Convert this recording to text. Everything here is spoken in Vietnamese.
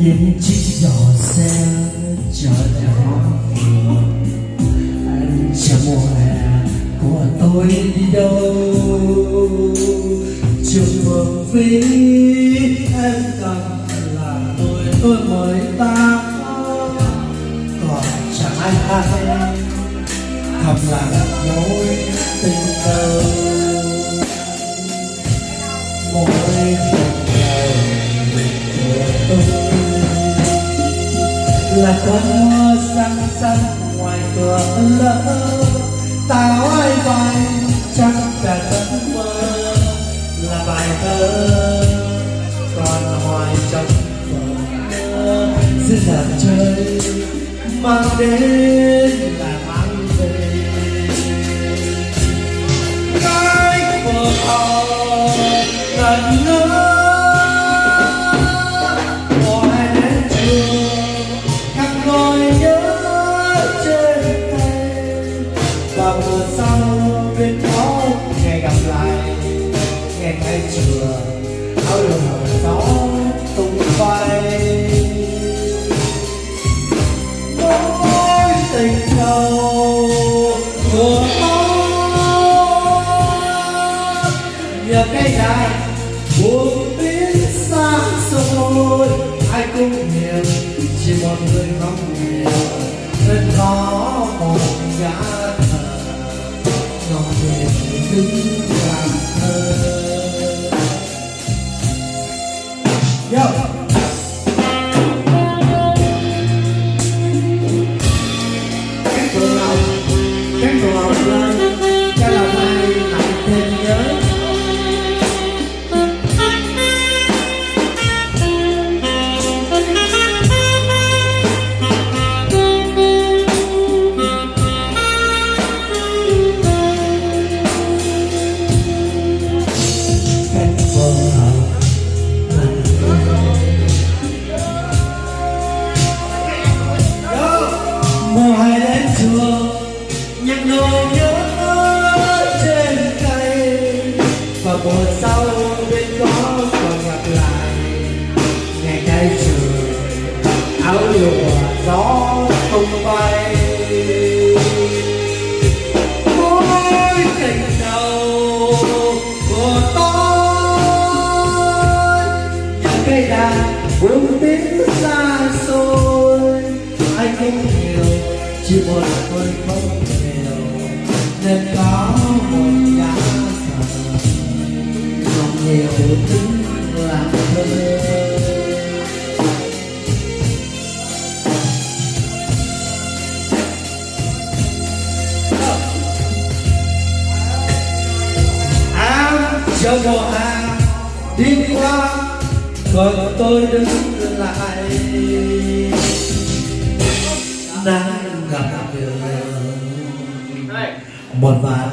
những chiếc giỏ xe chở theo anh chờ mùa hè của tôi đi đâu? Trường phường phí em cần là tôi tôi mới ta còn chẳng ai hay, thầm lặng mối tình là cơn mưa răng xanh ngoài cửa lỡ. Tao ai vai chắc cả giấc mơ là bài thơ còn hoài trong vở giữa dàn chơi mang đến là áo đường hở gió tung bay mối tình đầu của nhờ cây biến xa xôi ai cũng hiểu chỉ một người không hiểu nên có một gã thờ ngọc nguyện đứng mùa đến trường nhặt nỗi nhớ trên cây và mùa sau bên có còn gặp lại, ngày nay trời áo liều hòa gió tung bay. Mỗi tình đầu của tôi, những cây đàn buông chỉ một tôi không nghèo nên có một giá thờ. Lòng nhiều tính làm thơ. Em chờ mùa hè đi qua, còn tôi đứng lại. Đang gặp đường một vài